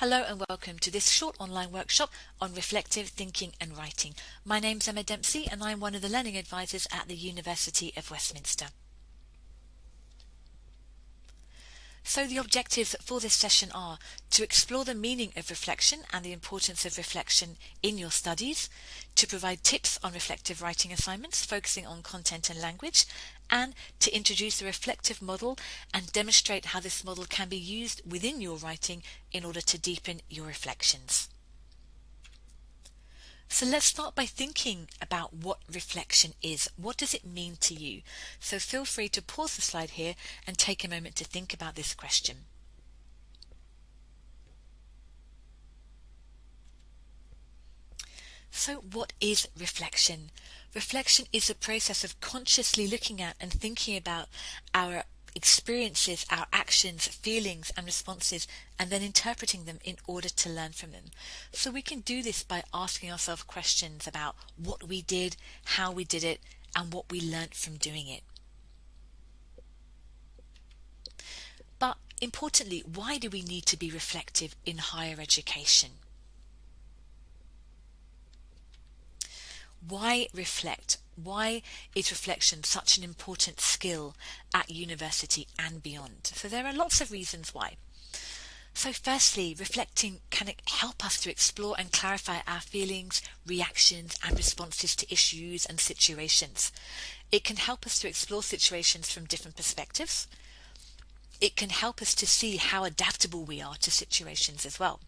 Hello and welcome to this short online workshop on reflective thinking and writing. My name's Emma Dempsey and I'm one of the learning advisors at the University of Westminster. So the objectives for this session are to explore the meaning of reflection and the importance of reflection in your studies, to provide tips on reflective writing assignments focusing on content and language, and to introduce the reflective model and demonstrate how this model can be used within your writing in order to deepen your reflections. So let's start by thinking about what reflection is. What does it mean to you? So feel free to pause the slide here and take a moment to think about this question. So what is reflection? Reflection is a process of consciously looking at and thinking about our experiences, our actions, feelings, and responses, and then interpreting them in order to learn from them. So we can do this by asking ourselves questions about what we did, how we did it, and what we learnt from doing it. But importantly, why do we need to be reflective in higher education? Why reflect? Why is reflection such an important skill at university and beyond? So there are lots of reasons why. So firstly, reflecting can help us to explore and clarify our feelings, reactions and responses to issues and situations. It can help us to explore situations from different perspectives. It can help us to see how adaptable we are to situations as well.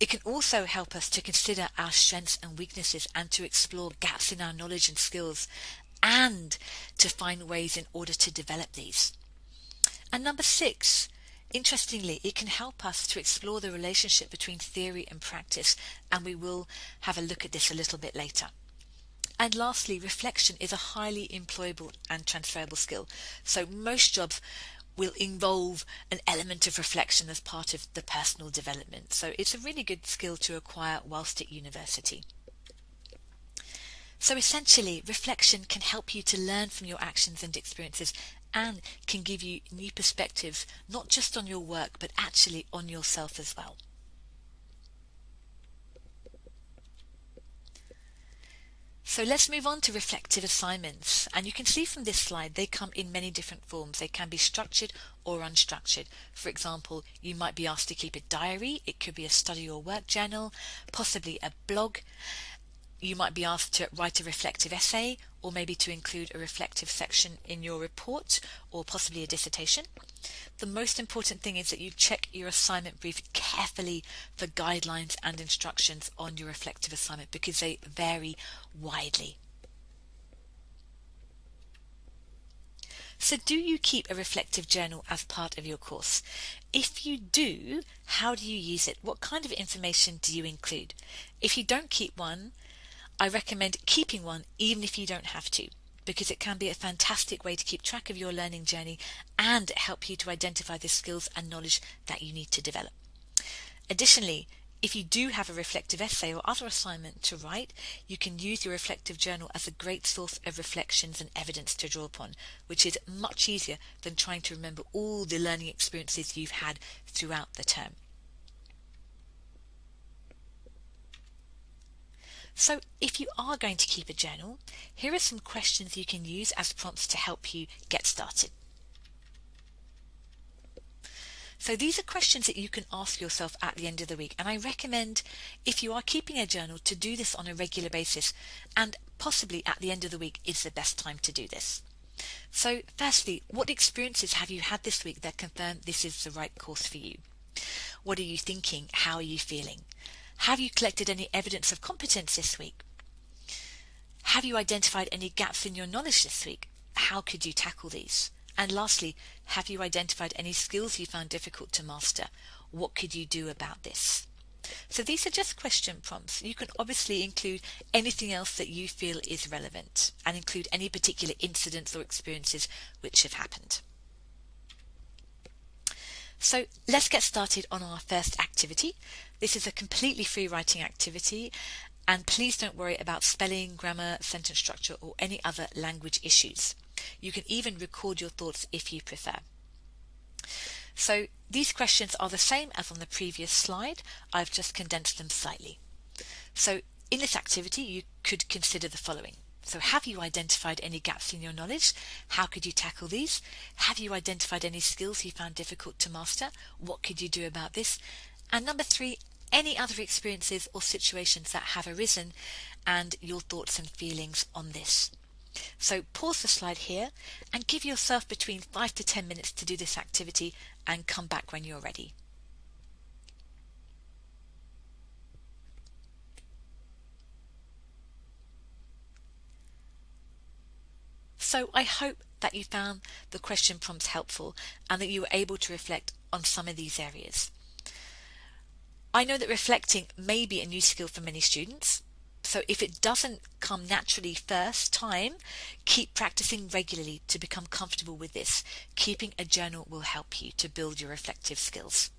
It can also help us to consider our strengths and weaknesses and to explore gaps in our knowledge and skills and to find ways in order to develop these. And number six, interestingly, it can help us to explore the relationship between theory and practice, and we will have a look at this a little bit later. And lastly, reflection is a highly employable and transferable skill. So most jobs will involve an element of reflection as part of the personal development. So it's a really good skill to acquire whilst at university. So essentially, reflection can help you to learn from your actions and experiences and can give you new perspectives, not just on your work, but actually on yourself as well. So let's move on to reflective assignments. And you can see from this slide, they come in many different forms. They can be structured or unstructured. For example, you might be asked to keep a diary. It could be a study or work journal, possibly a blog you might be asked to write a reflective essay or maybe to include a reflective section in your report or possibly a dissertation. The most important thing is that you check your assignment brief carefully for guidelines and instructions on your reflective assignment because they vary widely. So do you keep a reflective journal as part of your course? If you do, how do you use it? What kind of information do you include? If you don't keep one, I recommend keeping one even if you don't have to because it can be a fantastic way to keep track of your learning journey and help you to identify the skills and knowledge that you need to develop. Additionally, if you do have a reflective essay or other assignment to write, you can use your reflective journal as a great source of reflections and evidence to draw upon, which is much easier than trying to remember all the learning experiences you've had throughout the term. So if you are going to keep a journal, here are some questions you can use as prompts to help you get started. So these are questions that you can ask yourself at the end of the week and I recommend if you are keeping a journal to do this on a regular basis and possibly at the end of the week is the best time to do this. So firstly, what experiences have you had this week that confirm this is the right course for you? What are you thinking? How are you feeling? Have you collected any evidence of competence this week? Have you identified any gaps in your knowledge this week? How could you tackle these? And lastly, have you identified any skills you found difficult to master? What could you do about this? So these are just question prompts. You can obviously include anything else that you feel is relevant and include any particular incidents or experiences which have happened. So let's get started on our first activity. This is a completely free writing activity and please don't worry about spelling, grammar, sentence structure or any other language issues. You can even record your thoughts if you prefer. So these questions are the same as on the previous slide, I've just condensed them slightly. So in this activity you could consider the following. So have you identified any gaps in your knowledge? How could you tackle these? Have you identified any skills you found difficult to master? What could you do about this? And number three, any other experiences or situations that have arisen and your thoughts and feelings on this. So pause the slide here and give yourself between 5 to 10 minutes to do this activity and come back when you're ready. So I hope that you found the question prompts helpful and that you were able to reflect on some of these areas. I know that reflecting may be a new skill for many students, so if it doesn't come naturally first time, keep practicing regularly to become comfortable with this. Keeping a journal will help you to build your reflective skills.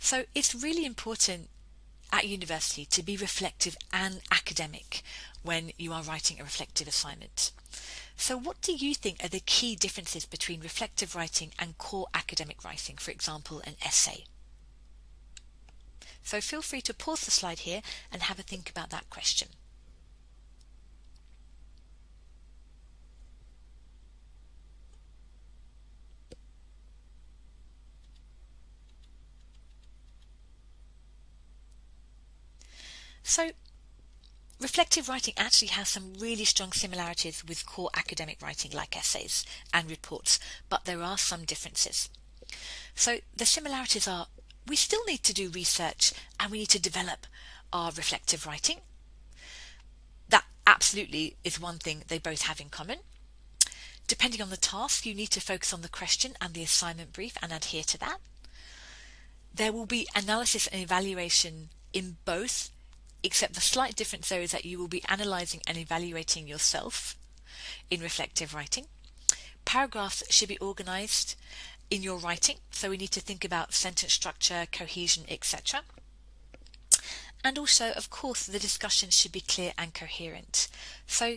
So it's really important at university to be reflective and academic when you are writing a reflective assignment. So what do you think are the key differences between reflective writing and core academic writing, for example, an essay? So feel free to pause the slide here and have a think about that question. So reflective writing actually has some really strong similarities with core academic writing like essays and reports, but there are some differences. So the similarities are we still need to do research and we need to develop our reflective writing. That absolutely is one thing they both have in common. Depending on the task, you need to focus on the question and the assignment brief and adhere to that. There will be analysis and evaluation in both except the slight difference there is that you will be analyzing and evaluating yourself in reflective writing. Paragraphs should be organized in your writing, so we need to think about sentence structure, cohesion, etc. And also, of course, the discussion should be clear and coherent. So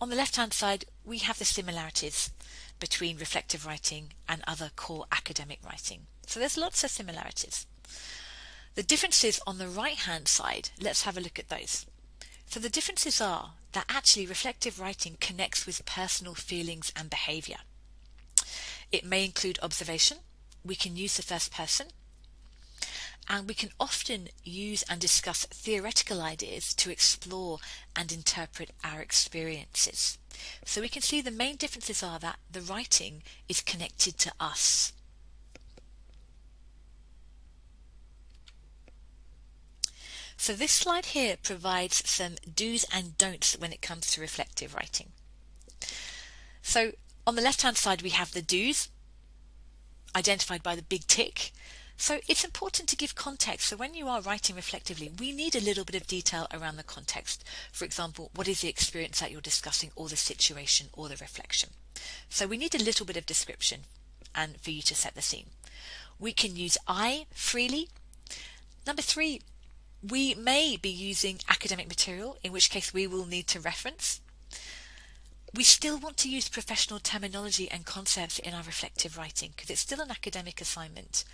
on the left hand side, we have the similarities between reflective writing and other core academic writing. So there's lots of similarities. The differences on the right hand side, let's have a look at those. So the differences are that actually reflective writing connects with personal feelings and behavior. It may include observation, we can use the first person, and we can often use and discuss theoretical ideas to explore and interpret our experiences. So we can see the main differences are that the writing is connected to us. So this slide here provides some do's and don'ts when it comes to reflective writing. So on the left hand side we have the do's identified by the big tick. So it's important to give context. So when you are writing reflectively, we need a little bit of detail around the context. For example, what is the experience that you're discussing or the situation or the reflection? So we need a little bit of description and for you to set the scene. We can use I freely. Number three, we may be using academic material, in which case we will need to reference. We still want to use professional terminology and concepts in our reflective writing because it's still an academic assignment.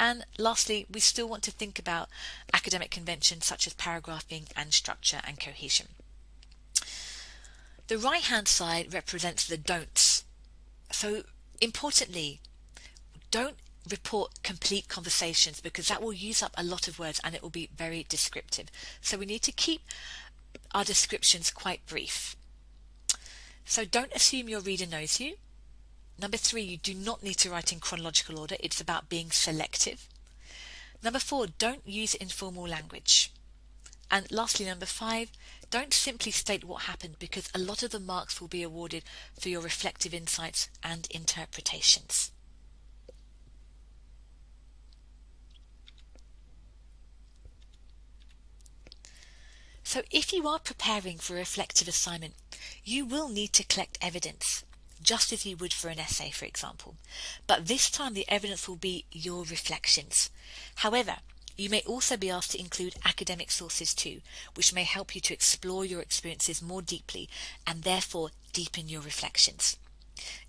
And lastly, we still want to think about academic conventions such as paragraphing and structure and cohesion. The right hand side represents the don'ts. So importantly, don't report complete conversations because that will use up a lot of words and it will be very descriptive. So we need to keep our descriptions quite brief. So don't assume your reader knows you. Number three, you do not need to write in chronological order. It's about being selective. Number four, don't use informal language. And lastly, number five, don't simply state what happened because a lot of the marks will be awarded for your reflective insights and interpretations. So if you are preparing for a reflective assignment, you will need to collect evidence, just as you would for an essay, for example. But this time the evidence will be your reflections. However, You may also be asked to include academic sources too, which may help you to explore your experiences more deeply and therefore deepen your reflections.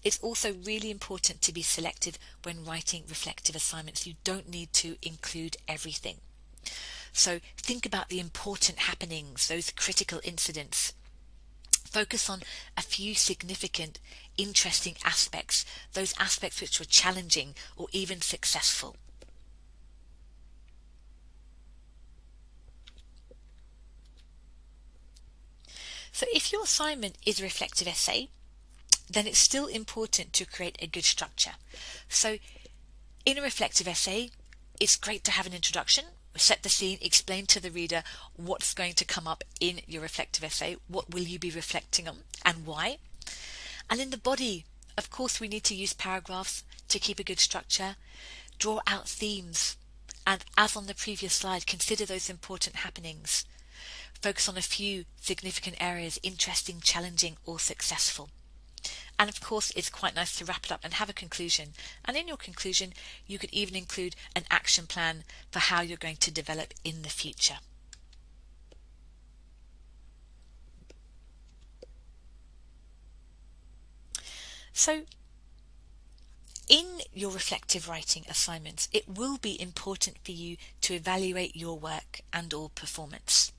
It's also really important to be selective when writing reflective assignments. You don't need to include everything. So think about the important happenings, those critical incidents. Focus on a few significant, interesting aspects, those aspects which were challenging or even successful. So if your assignment is a reflective essay, then it's still important to create a good structure. So in a reflective essay, it's great to have an introduction, set the scene, explain to the reader what's going to come up in your reflective essay, what will you be reflecting on and why. And in the body, of course, we need to use paragraphs to keep a good structure, draw out themes, and as on the previous slide, consider those important happenings. Focus on a few significant areas, interesting, challenging, or successful. And of course, it's quite nice to wrap it up and have a conclusion. And in your conclusion, you could even include an action plan for how you're going to develop in the future. So, in your reflective writing assignments, it will be important for you to evaluate your work and or performance.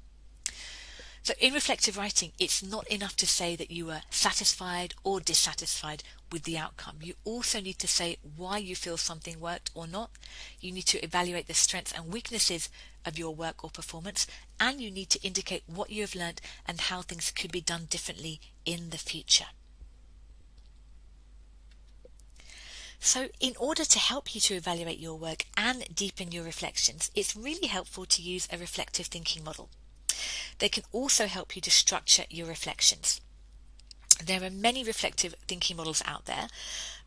So in reflective writing, it's not enough to say that you were satisfied or dissatisfied with the outcome. You also need to say why you feel something worked or not. You need to evaluate the strengths and weaknesses of your work or performance, and you need to indicate what you have learnt and how things could be done differently in the future. So in order to help you to evaluate your work and deepen your reflections, it's really helpful to use a reflective thinking model. They can also help you to structure your reflections. There are many reflective thinking models out there,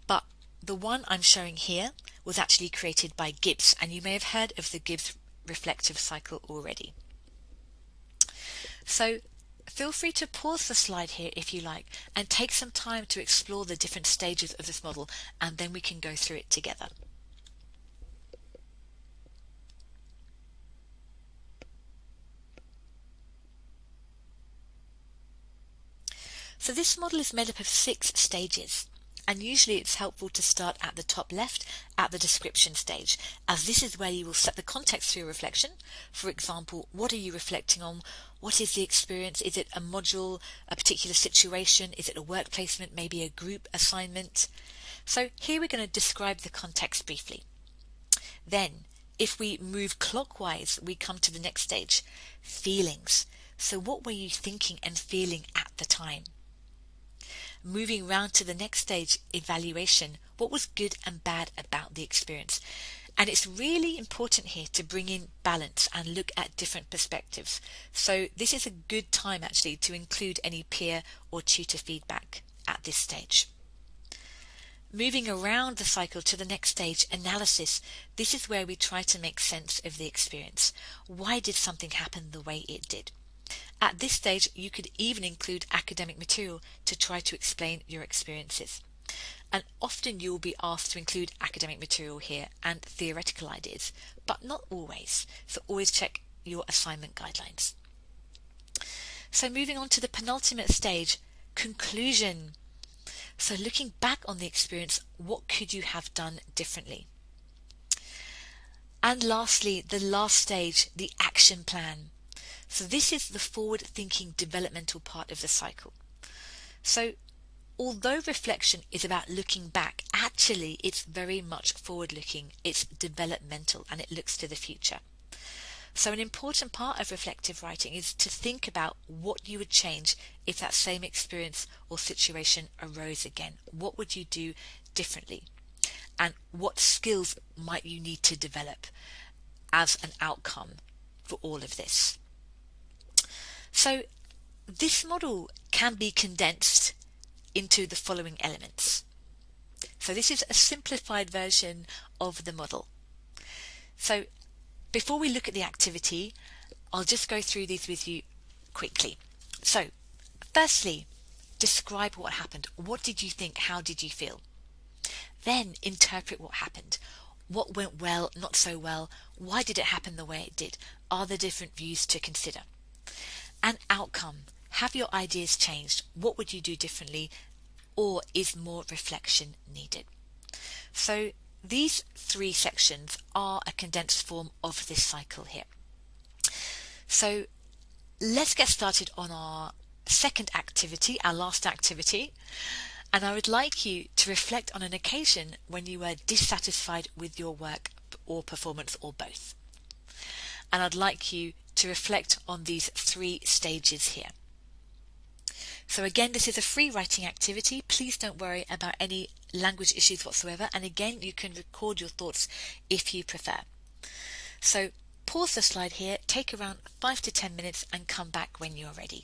but the one I'm showing here was actually created by Gibbs, and you may have heard of the Gibbs reflective cycle already. So feel free to pause the slide here if you like and take some time to explore the different stages of this model and then we can go through it together. So this model is made up of six stages and usually it's helpful to start at the top left at the description stage as this is where you will set the context for your reflection. For example, what are you reflecting on? What is the experience? Is it a module, a particular situation? Is it a work placement, maybe a group assignment? So here we're going to describe the context briefly. Then if we move clockwise, we come to the next stage, feelings. So what were you thinking and feeling at the time? Moving round to the next stage, evaluation. What was good and bad about the experience? And it's really important here to bring in balance and look at different perspectives. So this is a good time actually to include any peer or tutor feedback at this stage. Moving around the cycle to the next stage, analysis. This is where we try to make sense of the experience. Why did something happen the way it did? At this stage, you could even include academic material to try to explain your experiences. And often you will be asked to include academic material here and theoretical ideas, but not always. So always check your assignment guidelines. So moving on to the penultimate stage, conclusion. So looking back on the experience, what could you have done differently? And lastly, the last stage, the action plan. So this is the forward thinking developmental part of the cycle. So although reflection is about looking back, actually it's very much forward looking, it's developmental and it looks to the future. So an important part of reflective writing is to think about what you would change if that same experience or situation arose again. What would you do differently? And what skills might you need to develop as an outcome for all of this? So this model can be condensed into the following elements. So this is a simplified version of the model. So before we look at the activity, I'll just go through these with you quickly. So firstly, describe what happened. What did you think? How did you feel? Then interpret what happened. What went well, not so well? Why did it happen the way it did? Are there different views to consider? And outcome. Have your ideas changed? What would you do differently? Or is more reflection needed? So these three sections are a condensed form of this cycle here. So let's get started on our second activity, our last activity. And I would like you to reflect on an occasion when you were dissatisfied with your work or performance or both. And I'd like you to reflect on these three stages here. So again, this is a free writing activity. Please don't worry about any language issues whatsoever. And again, you can record your thoughts if you prefer. So pause the slide here, take around five to 10 minutes and come back when you're ready.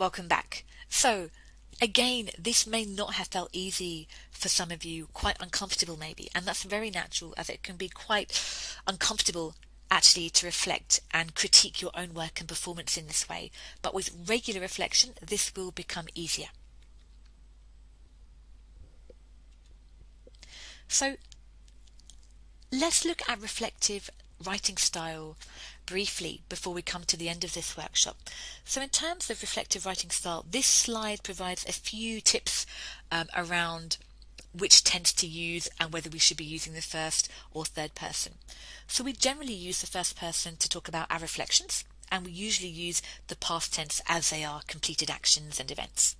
Welcome back. So again, this may not have felt easy for some of you, quite uncomfortable maybe, and that's very natural as it can be quite uncomfortable actually to reflect and critique your own work and performance in this way. But with regular reflection, this will become easier. So let's look at reflective writing style briefly before we come to the end of this workshop. So in terms of reflective writing style, this slide provides a few tips um, around which tense to use and whether we should be using the first or third person. So we generally use the first person to talk about our reflections and we usually use the past tense as they are completed actions and events.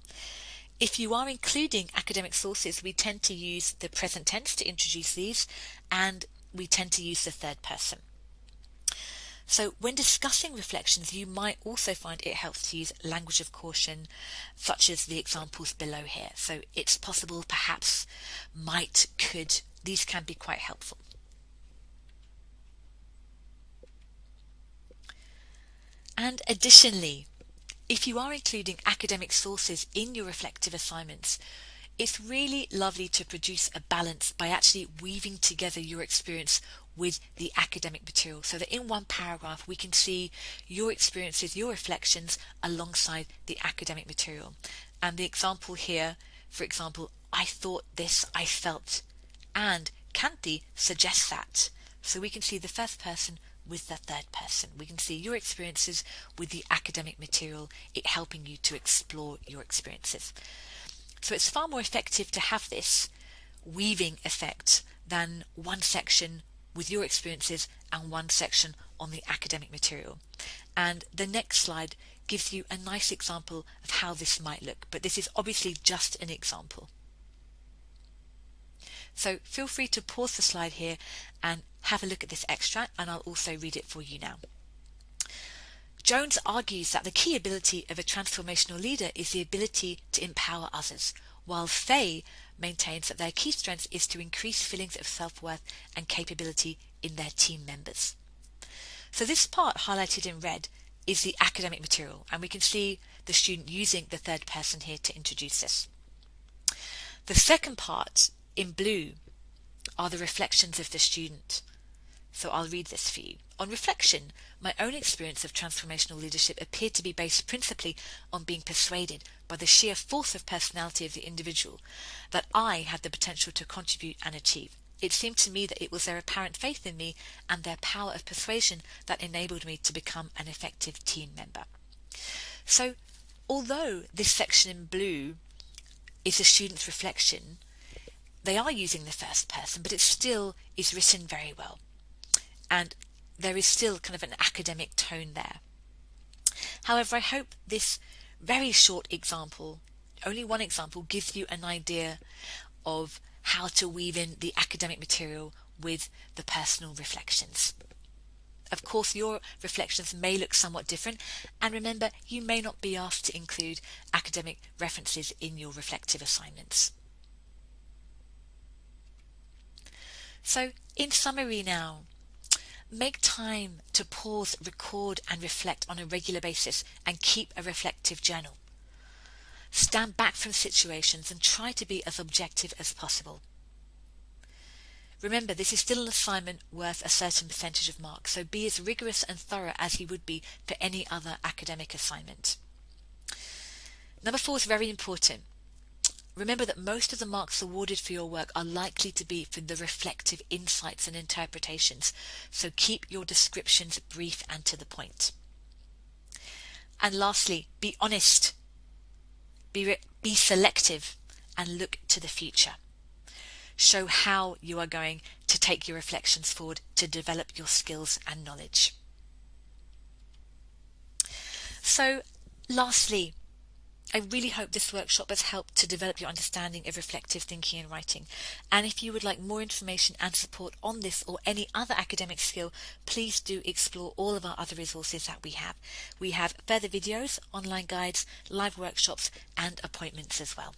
If you are including academic sources, we tend to use the present tense to introduce these and we tend to use the third person. So when discussing reflections, you might also find it helps to use language of caution, such as the examples below here. So it's possible, perhaps, might, could, these can be quite helpful. And additionally, if you are including academic sources in your reflective assignments, it's really lovely to produce a balance by actually weaving together your experience with the academic material so that in one paragraph we can see your experiences, your reflections alongside the academic material. And the example here, for example, I thought this, I felt, and Kanti suggests that. So we can see the first person with the third person. We can see your experiences with the academic material, it helping you to explore your experiences. So it's far more effective to have this weaving effect than one section with your experiences and one section on the academic material. And the next slide gives you a nice example of how this might look, but this is obviously just an example. So feel free to pause the slide here and have a look at this extract and I'll also read it for you now. Jones argues that the key ability of a transformational leader is the ability to empower others, while Fay maintains that their key strength is to increase feelings of self-worth and capability in their team members. So this part highlighted in red is the academic material and we can see the student using the third person here to introduce this. The second part in blue are the reflections of the student. So I'll read this for you. On reflection, my own experience of transformational leadership appeared to be based principally on being persuaded by the sheer force of personality of the individual that I had the potential to contribute and achieve. It seemed to me that it was their apparent faith in me and their power of persuasion that enabled me to become an effective team member. So, although this section in blue is a student's reflection, they are using the first person, but it still is written very well and there is still kind of an academic tone there. However, I hope this very short example, only one example, gives you an idea of how to weave in the academic material with the personal reflections. Of course, your reflections may look somewhat different, and remember, you may not be asked to include academic references in your reflective assignments. So, in summary now, Make time to pause, record, and reflect on a regular basis and keep a reflective journal. Stand back from situations and try to be as objective as possible. Remember, this is still an assignment worth a certain percentage of marks, so be as rigorous and thorough as you would be for any other academic assignment. Number four is very important. Remember that most of the marks awarded for your work are likely to be for the reflective insights and interpretations, so keep your descriptions brief and to the point. And lastly, be honest, be, be selective, and look to the future. Show how you are going to take your reflections forward to develop your skills and knowledge. So, lastly, I really hope this workshop has helped to develop your understanding of reflective thinking and writing. And if you would like more information and support on this or any other academic skill, please do explore all of our other resources that we have. We have further videos, online guides, live workshops, and appointments as well.